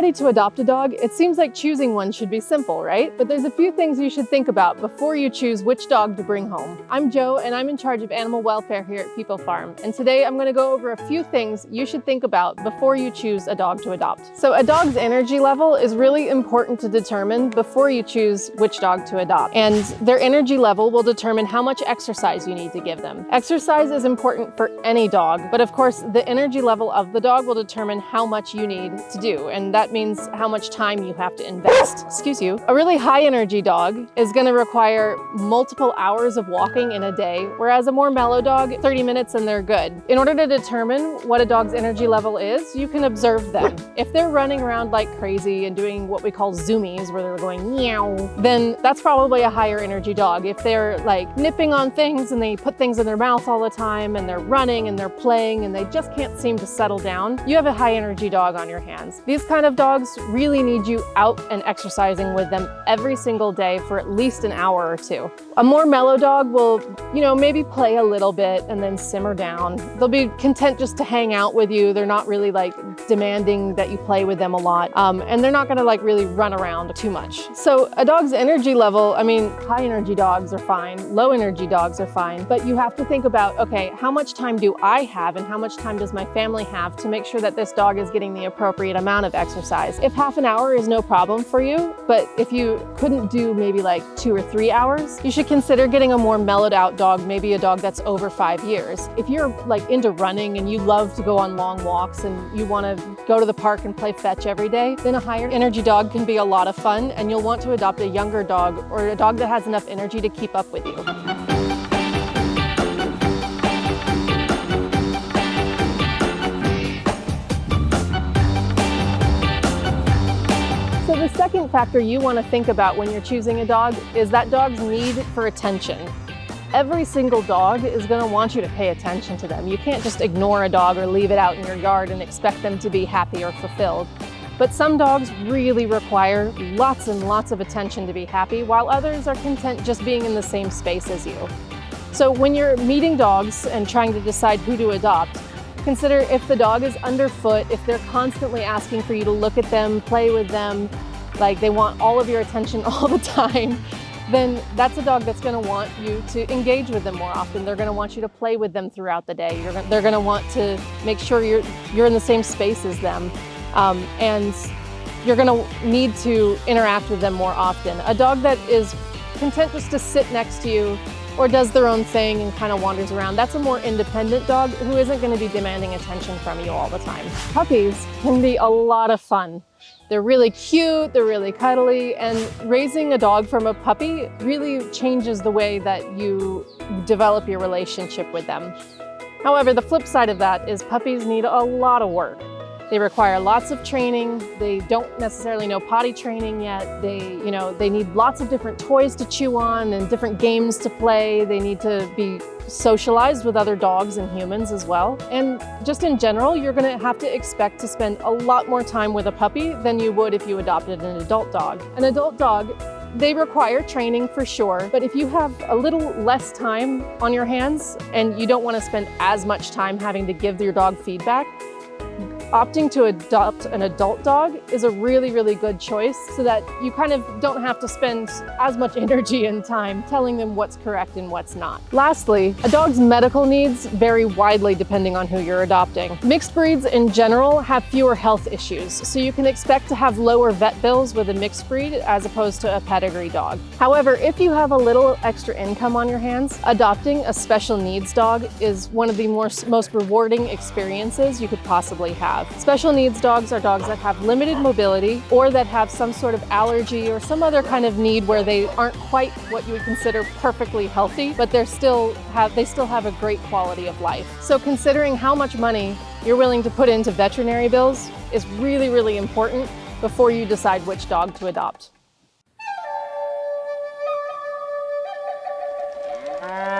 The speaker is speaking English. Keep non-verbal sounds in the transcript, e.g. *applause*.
ready to adopt a dog, it seems like choosing one should be simple, right? But there's a few things you should think about before you choose which dog to bring home. I'm Joe and I'm in charge of animal welfare here at People Farm. And today I'm gonna go over a few things you should think about before you choose a dog to adopt. So a dog's energy level is really important to determine before you choose which dog to adopt. And their energy level will determine how much exercise you need to give them. Exercise is important for any dog, but of course the energy level of the dog will determine how much you need to do and that means how much time you have to invest. Excuse you. A really high energy dog is going to require multiple hours of walking in a day, whereas a more mellow dog, 30 minutes and they're good. In order to determine what a dog's energy level is, you can observe them. If they're running around like crazy and doing what we call zoomies, where they're going meow, then that's probably a higher energy dog. If they're like nipping on things and they put things in their mouth all the time and they're running and they're playing and they just can't seem to settle down, you have a high energy dog on your hands. These kind of dogs really need you out and exercising with them every single day for at least an hour or two. A more mellow dog will, you know, maybe play a little bit and then simmer down. They'll be content just to hang out with you. They're not really like demanding that you play with them a lot. Um, and they're not gonna like really run around too much. So a dog's energy level, I mean, high energy dogs are fine, low energy dogs are fine, but you have to think about, okay, how much time do I have and how much time does my family have to make sure that this dog is getting the appropriate amount of exercise. If half an hour is no problem for you, but if you couldn't do maybe like two or three hours, you should consider getting a more mellowed out dog, maybe a dog that's over five years. If you're like into running and you love to go on long walks and you want to go to the park and play fetch every day, then a higher energy dog can be a lot of fun and you'll want to adopt a younger dog or a dog that has enough energy to keep up with you. Second factor you want to think about when you're choosing a dog is that dog's need for attention. Every single dog is going to want you to pay attention to them. You can't just ignore a dog or leave it out in your yard and expect them to be happy or fulfilled. But some dogs really require lots and lots of attention to be happy, while others are content just being in the same space as you. So when you're meeting dogs and trying to decide who to adopt, Consider if the dog is underfoot, if they're constantly asking for you to look at them, play with them, like they want all of your attention *laughs* all the time, then that's a dog that's going to want you to engage with them more often. They're going to want you to play with them throughout the day. They're going to want to make sure you're, you're in the same space as them. Um, and you're going to need to interact with them more often. A dog that is content just to sit next to you or does their own thing and kind of wanders around. That's a more independent dog who isn't going to be demanding attention from you all the time. Puppies can be a lot of fun. They're really cute, they're really cuddly, and raising a dog from a puppy really changes the way that you develop your relationship with them. However, the flip side of that is puppies need a lot of work. They require lots of training. They don't necessarily know potty training yet. They, you know, they need lots of different toys to chew on and different games to play. They need to be socialized with other dogs and humans as well. And just in general, you're gonna have to expect to spend a lot more time with a puppy than you would if you adopted an adult dog. An adult dog they require training for sure, but if you have a little less time on your hands and you don't want to spend as much time having to give your dog feedback, Opting to adopt an adult dog is a really, really good choice so that you kind of don't have to spend as much *laughs* energy and time telling them what's correct and what's not. Lastly, a dog's medical needs vary widely depending on who you're adopting. Mixed breeds in general have fewer health issues, so you can expect to have lower vet bills with a mixed breed as opposed to a pedigree dog. However, if you have a little extra income on your hands, adopting a special needs dog is one of the most rewarding experiences you could possibly have have. Special needs dogs are dogs that have limited mobility or that have some sort of allergy or some other kind of need where they aren't quite what you would consider perfectly healthy, but they're still have, they still have a great quality of life. So considering how much money you're willing to put into veterinary bills is really, really important before you decide which dog to adopt. Uh,